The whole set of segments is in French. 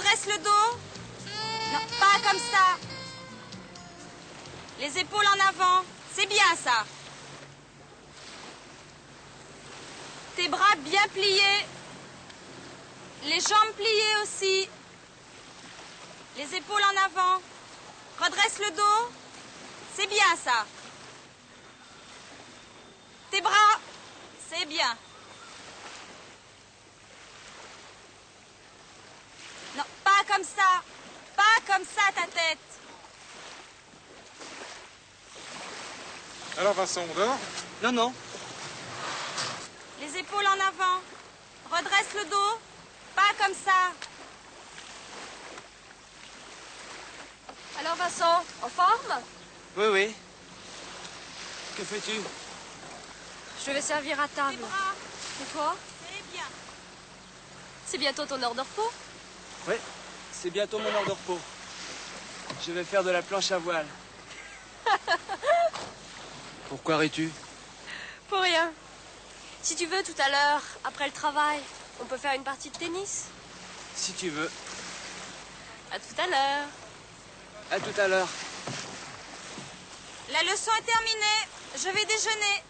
Redresse le dos. Non, pas comme ça. Les épaules en avant. C'est bien ça. Tes bras bien pliés. Les jambes pliées aussi. Les épaules en avant. Redresse le dos. C'est bien ça. Tes bras. C'est bien. Non, pas comme ça. Pas comme ça ta tête. Alors Vincent, on dort? Non, non. Les épaules en avant. Redresse le dos. Pas comme ça. Alors Vincent, en forme? Oui, oui. Que fais-tu? Je vais servir à table. bras. Et toi? C'est bien. C'est bientôt ton heure de repos Oui, c'est bientôt mon heure de repos. Je vais faire de la planche à voile. Pourquoi ris-tu? Pour rien. Si tu veux, tout à l'heure, après le travail, on peut faire une partie de tennis. Si tu veux. À tout à l'heure. À tout à l'heure. La leçon est terminée. Je vais déjeuner.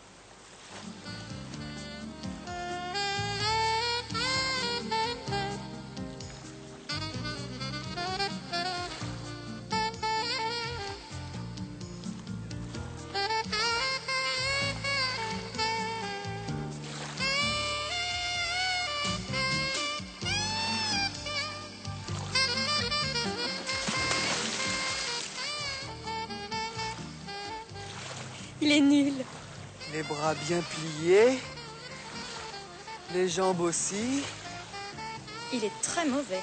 Il est nul. Les bras bien pliés. Les jambes aussi. Il est très mauvais.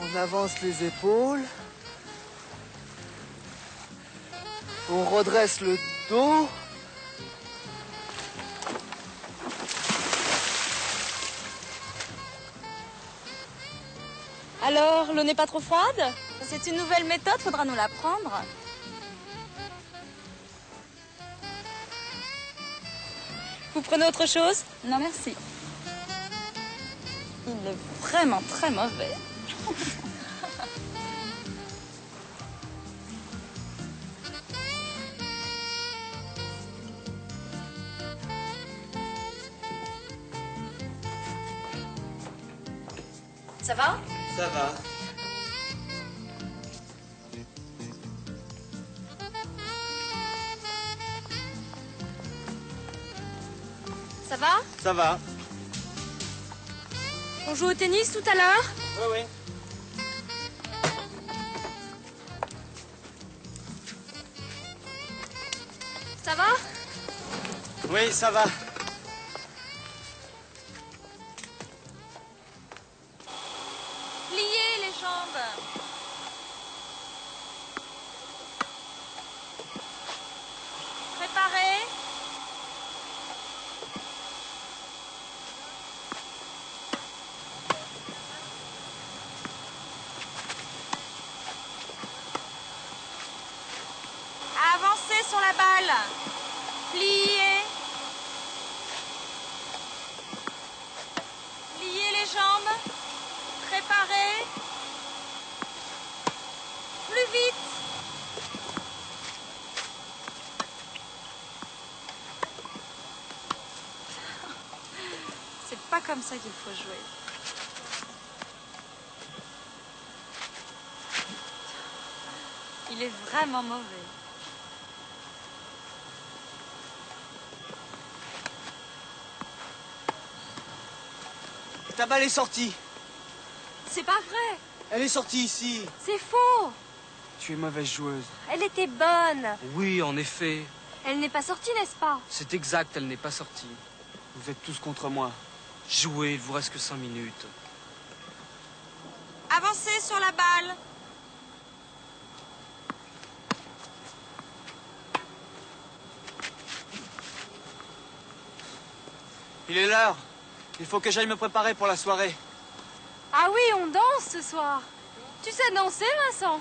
On avance les épaules. On redresse le dos. Alors, l'eau n'est pas trop froide? C'est une nouvelle méthode, faudra nous l'apprendre. Vous prenez autre chose? Non, merci. Il est vraiment très mauvais. Ça va. Ça va? Ça va. On joue au tennis tout à l'heure? Oui, oui. Ça va? Oui, ça va. Pliez les jambes. Préparez. Avancez sur la balle. Pliez. Pliez les jambes. Préparez. Plus vite. Comme ça qu'il faut jouer. Il est vraiment mauvais. Ta balle est sortie. C'est pas vrai. Elle est sortie ici. C'est faux. Tu es mauvaise joueuse. Elle était bonne. Oui, en effet. Elle n'est pas sortie, n'est-ce pas? C'est exact, elle n'est pas sortie. Vous êtes tous contre moi. Jouez, il vous reste que cinq minutes. Avancez sur la balle. Il est l'heure. Il faut que j'aille me préparer pour la soirée. Ah oui, on danse ce soir. Tu sais danser, Vincent?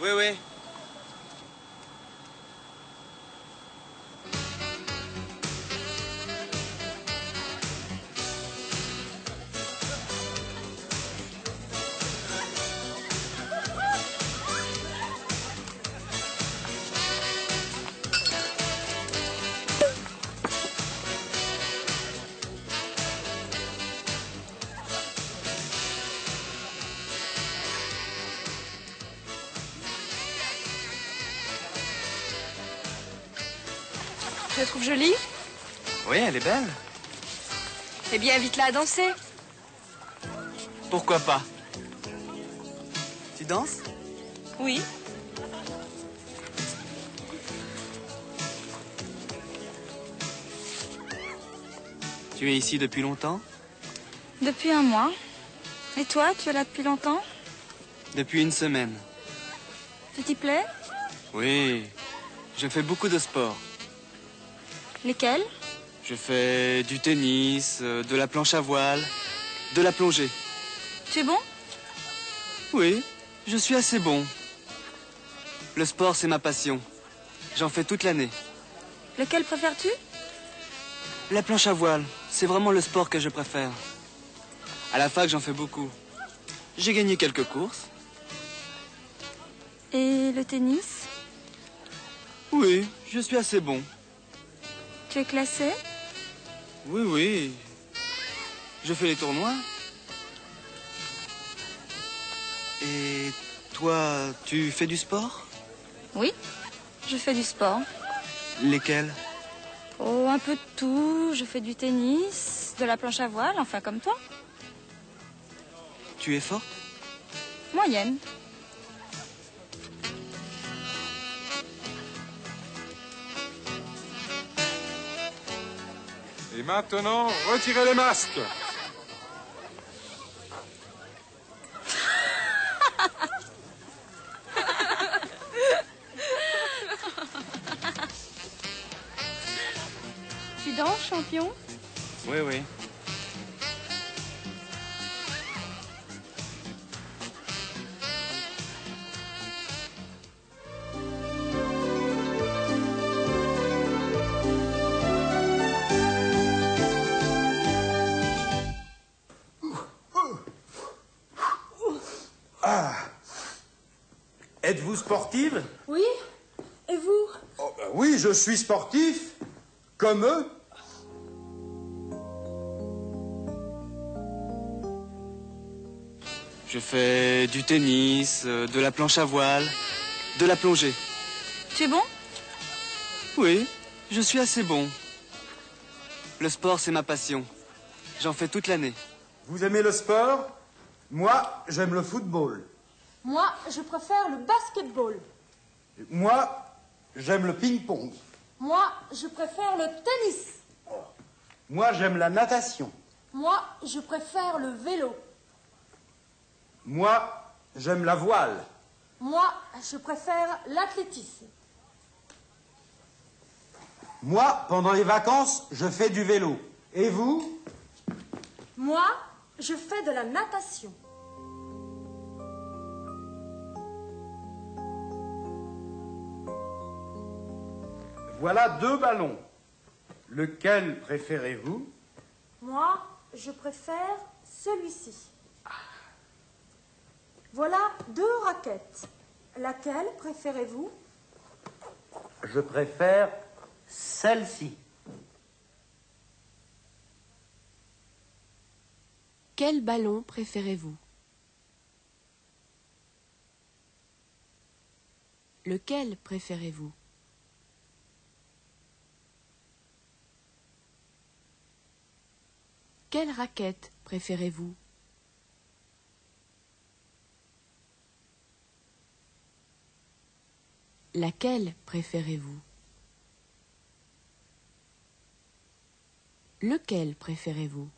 Oui, oui. Tu la trouves jolie Oui, elle est belle. Eh bien, invite-la à danser. Pourquoi pas? Tu danses? Oui. Tu es ici depuis longtemps? Depuis un mois. Et toi, tu es là depuis longtemps? Depuis une semaine. Tu t'y plais? Oui. Je fais beaucoup de sport. Lesquels? Je fais du tennis, euh, de la planche à voile, de la plongée. Tu es bon? Oui, je suis assez bon. Le sport, c'est ma passion. J'en fais toute l'année. Lequel préfères-tu? La planche à voile, c'est vraiment le sport que je préfère. À la fac, j'en fais beaucoup. J'ai gagné quelques courses. Et le tennis? Oui, je suis assez bon. Tu es classé Oui, oui. Je fais les tournois. Et toi, tu fais du sport Oui. Je fais du sport. Lesquels Oh, un peu de tout. Je fais du tennis, de la planche à voile, enfin comme toi. Tu es forte Moyenne. Maintenant, retirez les masques. Tu danses, champion? Oui, oui. Êtes-vous sportive Oui. Et vous Oh, ben Oui, je suis sportif, comme eux. Je fais du tennis, euh, de la planche à voile, de la plongée. Tu es bon? Oui, je suis assez bon. Le sport, c'est ma passion. J'en fais toute l'année. Vous aimez le sport? Moi, j'aime le football. Moi, je préfère le basketball. Moi, j'aime le ping-pong. Moi, je préfère le tennis. Moi, j'aime la natation. Moi, je préfère le vélo. Moi, j'aime la voile. Moi, je préfère l'athlétisme. Moi, pendant les vacances, je fais du vélo. Et vous? Moi, je fais de la natation. Voilà deux ballons. Lequel préférez-vous? Moi, je préfère celui-ci. Voilà deux raquettes. Laquelle préférez-vous? Je préfère celle-ci. Quel ballon préférez-vous? Lequel préférez-vous? Quelle raquette préférez-vous? Laquelle préférez-vous? Lequel préférez-vous?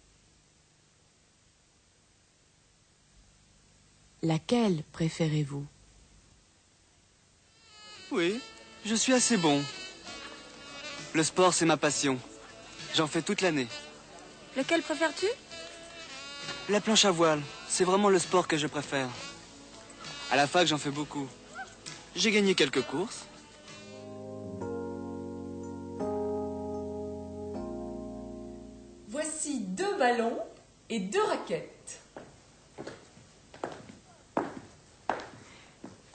Laquelle préférez-vous? Oui, je suis assez bon. Le sport, c'est ma passion. J'en fais toute l'année. Lequel préfères-tu? La planche à voile, c'est vraiment le sport que je préfère. À la fac, j'en fais beaucoup. J'ai gagné quelques courses. Voici deux ballons et deux raquettes.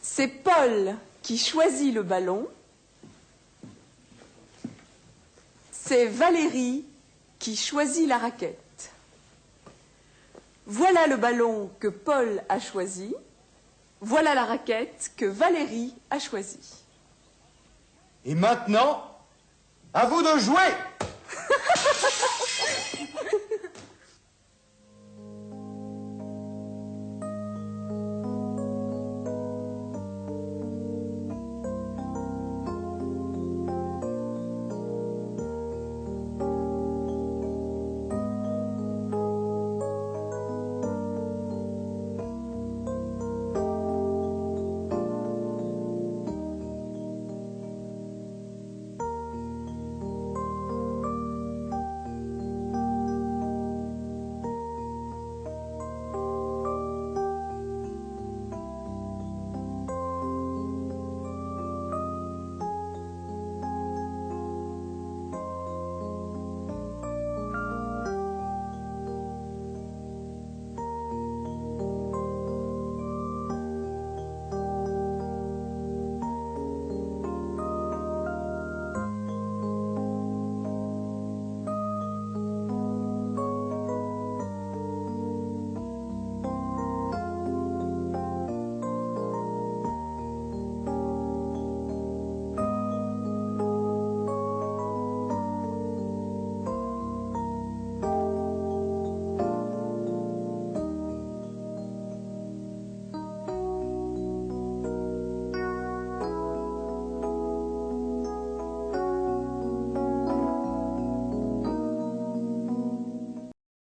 C'est Paul qui choisit le ballon. C'est Valérie qui choisit la raquette. Voilà le ballon que Paul a choisi. Voilà la raquette que Valérie a choisie. Et maintenant, à vous de jouer